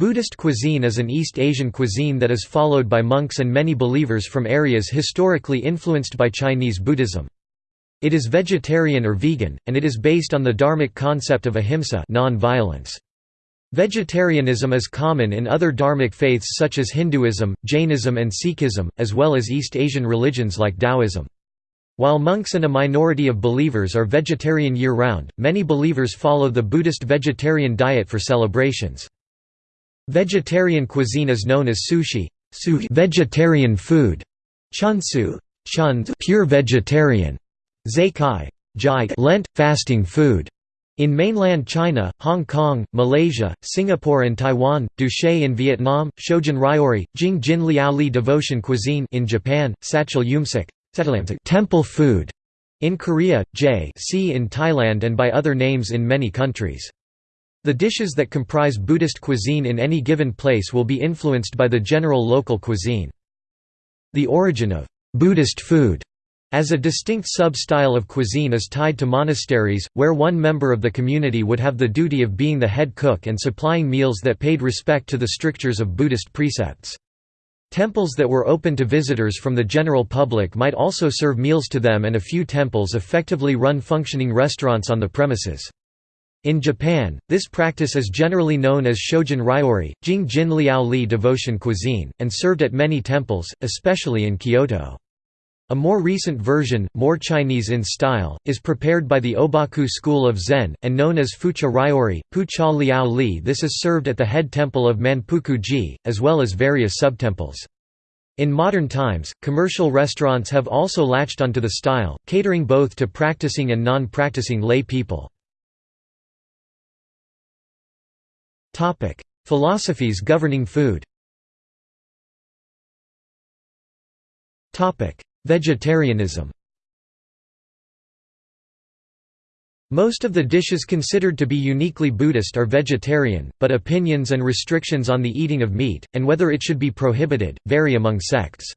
Buddhist cuisine is an East Asian cuisine that is followed by monks and many believers from areas historically influenced by Chinese Buddhism. It is vegetarian or vegan, and it is based on the dharmic concept of ahimsa non-violence. Vegetarianism is common in other dharmic faiths such as Hinduism, Jainism and Sikhism, as well as East Asian religions like Taoism. While monks and a minority of believers are vegetarian year-round, many believers follow the Buddhist vegetarian diet for celebrations. Vegetarian cuisine is known as sushi, vegetarian food, chunsu, pure vegetarian, zaikai, Lent fasting food. In mainland China, Hong Kong, Malaysia, Singapore and Taiwan, Duche in Vietnam, Shojin Ryori, Jing Jin Liao Li devotion cuisine in Japan, Sachal Yumsik, temple food in Korea, J in Thailand and by other names in many countries. The dishes that comprise Buddhist cuisine in any given place will be influenced by the general local cuisine. The origin of Buddhist food as a distinct sub-style of cuisine is tied to monasteries, where one member of the community would have the duty of being the head cook and supplying meals that paid respect to the strictures of Buddhist precepts. Temples that were open to visitors from the general public might also serve meals to them and a few temples effectively run functioning restaurants on the premises. In Japan, this practice is generally known as Shojin Ryori, Jing Jin Liao Li devotion cuisine, and served at many temples, especially in Kyoto. A more recent version, more Chinese in style, is prepared by the Obaku school of Zen, and known as Fucha Ryori, Pucha Liao Li This is served at the head temple of Manpuku-ji, as well as various subtemples. In modern times, commercial restaurants have also latched onto the style, catering both to practicing and non-practicing lay people. Philosophies governing food. Topic: Vegetarianism. Most of the dishes considered to be uniquely Buddhist are vegetarian, but opinions and restrictions on the eating of meat, and whether it should be prohibited, vary among sects.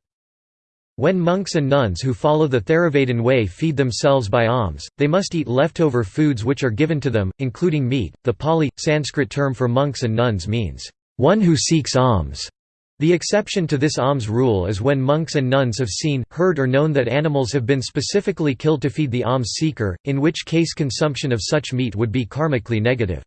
When monks and nuns who follow the Theravada way feed themselves by alms, they must eat leftover foods which are given to them, including meat. The Pali Sanskrit term for monks and nuns means, one who seeks alms. The exception to this alms rule is when monks and nuns have seen, heard or known that animals have been specifically killed to feed the alms seeker, in which case consumption of such meat would be karmically negative.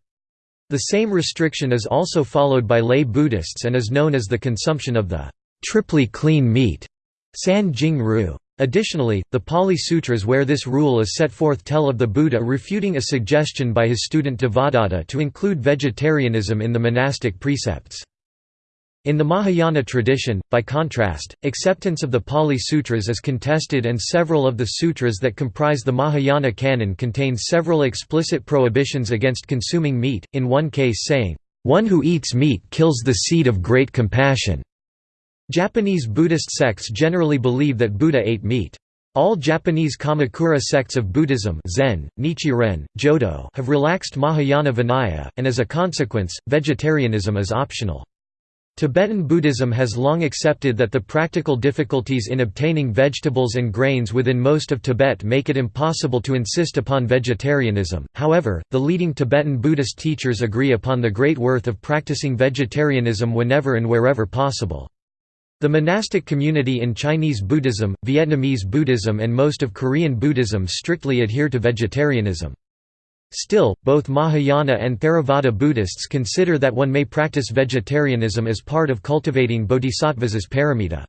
The same restriction is also followed by lay Buddhists and is known as the consumption of the triply clean meat san jing ru. Additionally, the Pali Sutras where this rule is set forth tell of the Buddha refuting a suggestion by his student Devadatta to include vegetarianism in the monastic precepts. In the Mahayana tradition, by contrast, acceptance of the Pali Sutras is contested and several of the sutras that comprise the Mahayana canon contain several explicit prohibitions against consuming meat, in one case saying, "...one who eats meat kills the seed of great compassion." Japanese Buddhist sects generally believe that Buddha ate meat. All Japanese Kamakura sects of Buddhism Zen, Nichiren, Jodo have relaxed Mahayana Vinaya, and as a consequence, vegetarianism is optional. Tibetan Buddhism has long accepted that the practical difficulties in obtaining vegetables and grains within most of Tibet make it impossible to insist upon vegetarianism, however, the leading Tibetan Buddhist teachers agree upon the great worth of practicing vegetarianism whenever and wherever possible. The monastic community in Chinese Buddhism, Vietnamese Buddhism and most of Korean Buddhism strictly adhere to vegetarianism. Still, both Mahayana and Theravada Buddhists consider that one may practice vegetarianism as part of cultivating bodhisattvas paramita.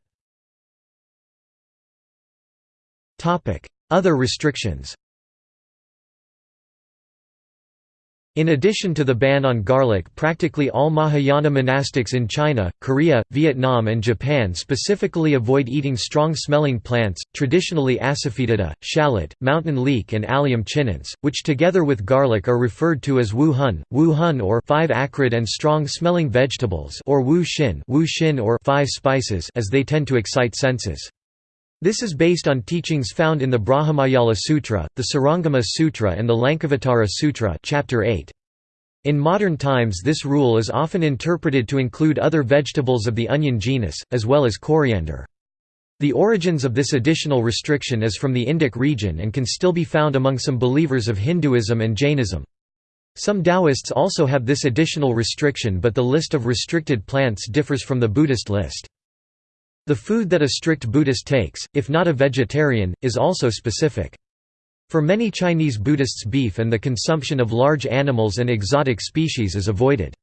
Other restrictions In addition to the ban on garlic practically all Mahayana monastics in China, Korea, Vietnam and Japan specifically avoid eating strong-smelling plants, traditionally Asafoetida, shallot, mountain leek and Allium chinense, which together with garlic are referred to as wu hun, wu hun or five acrid and strong-smelling vegetables or wu xin, wu or five spices as they tend to excite senses. This is based on teachings found in the Brahmajala Sutra, the Surangama Sutra and the Lankavatara Sutra chapter 8. In modern times this rule is often interpreted to include other vegetables of the onion genus, as well as coriander. The origins of this additional restriction is from the Indic region and can still be found among some believers of Hinduism and Jainism. Some Taoists also have this additional restriction but the list of restricted plants differs from the Buddhist list. The food that a strict Buddhist takes, if not a vegetarian, is also specific. For many Chinese Buddhists beef and the consumption of large animals and exotic species is avoided.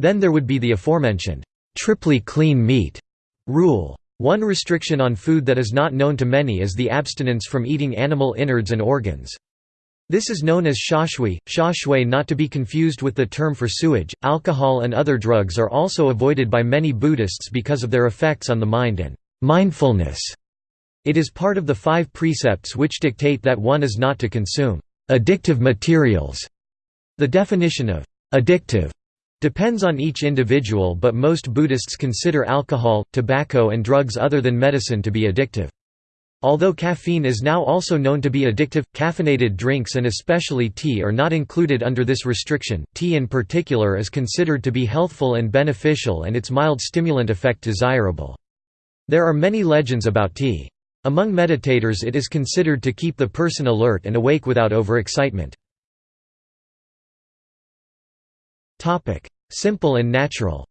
Then there would be the aforementioned, triply clean meat rule. One restriction on food that is not known to many is the abstinence from eating animal innards and organs. This is known as shashui, shashui not to be confused with the term for sewage. Alcohol and other drugs are also avoided by many Buddhists because of their effects on the mind and mindfulness. It is part of the five precepts which dictate that one is not to consume addictive materials. The definition of addictive depends on each individual but most Buddhists consider alcohol, tobacco and drugs other than medicine to be addictive. Although caffeine is now also known to be addictive, caffeinated drinks and especially tea are not included under this restriction. Tea in particular is considered to be healthful and beneficial and its mild stimulant effect desirable. There are many legends about tea. Among meditators it is considered to keep the person alert and awake without overexcitement. Simple and natural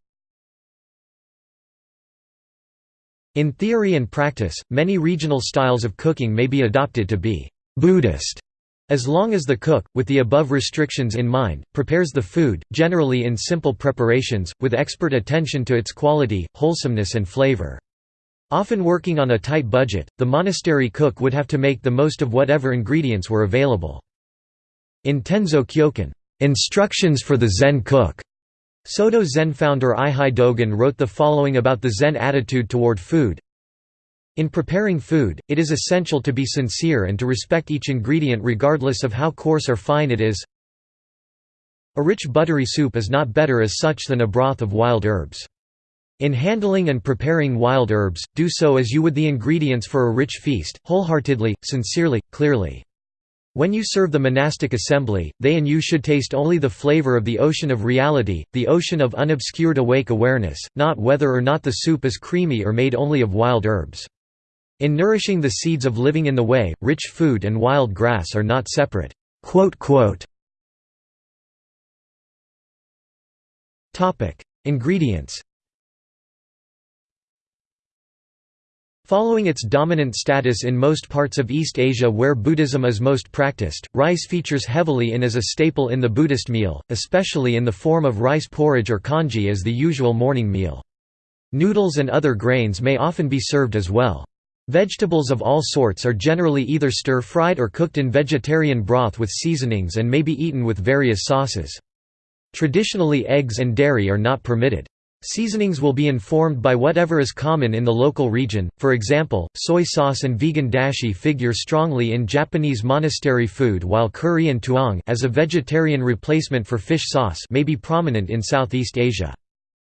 In theory and practice, many regional styles of cooking may be adopted to be Buddhist, as long as the cook, with the above restrictions in mind, prepares the food, generally in simple preparations, with expert attention to its quality, wholesomeness and flavor. Often working on a tight budget, the monastery cook would have to make the most of whatever ingredients were available. In Tenzo Kyokun, "'Instructions for the Zen Cook' Soto Zen founder Eihei Dogen wrote the following about the Zen attitude toward food. In preparing food, it is essential to be sincere and to respect each ingredient regardless of how coarse or fine it is. A rich buttery soup is not better as such than a broth of wild herbs. In handling and preparing wild herbs, do so as you would the ingredients for a rich feast, wholeheartedly, sincerely, clearly. When you serve the monastic assembly, they and you should taste only the flavor of the ocean of reality, the ocean of unobscured awake awareness, not whether or not the soup is creamy or made only of wild herbs. In nourishing the seeds of living in the way, rich food and wild grass are not separate." Ingredients Following its dominant status in most parts of East Asia where Buddhism is most practiced, rice features heavily in as a staple in the Buddhist meal, especially in the form of rice porridge or congee as the usual morning meal. Noodles and other grains may often be served as well. Vegetables of all sorts are generally either stir-fried or cooked in vegetarian broth with seasonings and may be eaten with various sauces. Traditionally eggs and dairy are not permitted. Seasonings will be informed by whatever is common in the local region, for example, soy sauce and vegan dashi figure strongly in Japanese monastery food while curry and tuang as a vegetarian replacement for fish sauce may be prominent in Southeast Asia.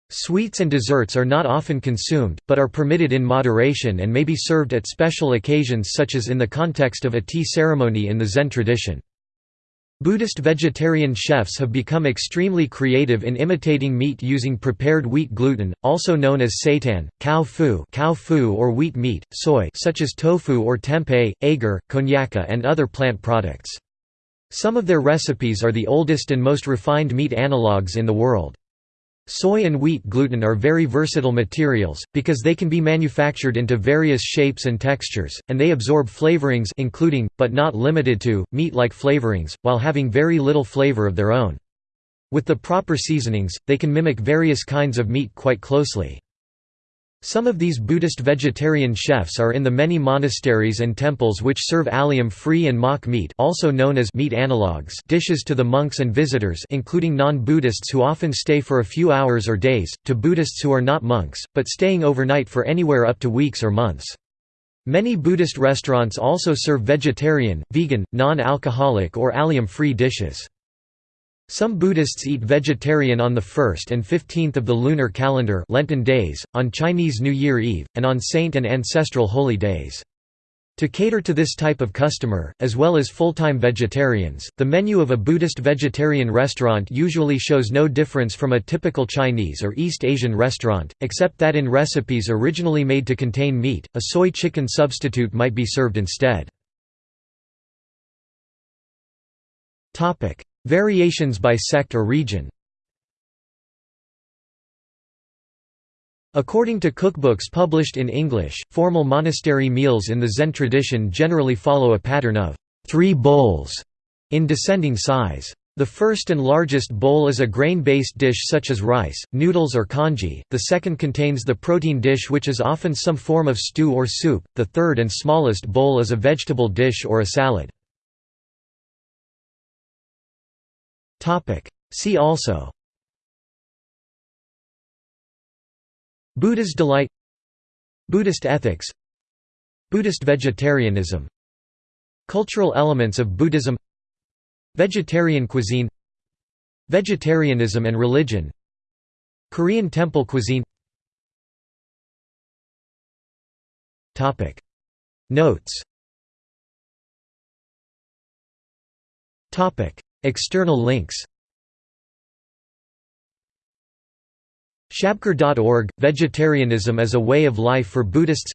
Sweets and desserts are not often consumed, but are permitted in moderation and may be served at special occasions such as in the context of a tea ceremony in the Zen tradition. Buddhist vegetarian chefs have become extremely creative in imitating meat using prepared wheat gluten, also known as seitan, kao fu, kao fu or wheat meat, soy such as tofu or tempeh, agar, konnyaku and other plant products. Some of their recipes are the oldest and most refined meat analogues in the world. Soy and wheat gluten are very versatile materials, because they can be manufactured into various shapes and textures, and they absorb flavorings including, but not limited to, meat-like flavorings, while having very little flavor of their own. With the proper seasonings, they can mimic various kinds of meat quite closely. Some of these Buddhist vegetarian chefs are in the many monasteries and temples which serve allium-free and mock meat also known as meat analogues dishes to the monks and visitors including non-Buddhists who often stay for a few hours or days, to Buddhists who are not monks, but staying overnight for anywhere up to weeks or months. Many Buddhist restaurants also serve vegetarian, vegan, non-alcoholic or allium-free dishes. Some Buddhists eat vegetarian on the 1st and 15th of the lunar calendar Lenten days, on Chinese New Year Eve, and on saint and ancestral holy days. To cater to this type of customer, as well as full-time vegetarians, the menu of a Buddhist vegetarian restaurant usually shows no difference from a typical Chinese or East Asian restaurant, except that in recipes originally made to contain meat, a soy chicken substitute might be served instead. Variations by sect or region According to cookbooks published in English, formal monastery meals in the Zen tradition generally follow a pattern of three bowls in descending size. The first and largest bowl is a grain-based dish such as rice, noodles or congee, the second contains the protein dish which is often some form of stew or soup, the third and smallest bowl is a vegetable dish or a salad. See also. Buddha's delight. Buddhist ethics. Buddhist vegetarianism. Cultural elements of Buddhism. Vegetarian cuisine. Vegetarianism and religion. Korean temple cuisine. Notes External links Shabkar.org – Vegetarianism as a Way of Life for Buddhists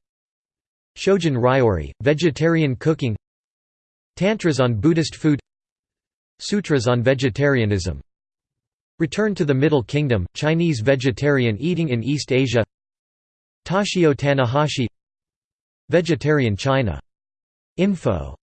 Shojin Ryori – Vegetarian Cooking Tantras on Buddhist Food Sutras on Vegetarianism Return to the Middle Kingdom – Chinese vegetarian eating in East Asia Toshio Tanahashi Vegetarian China. Info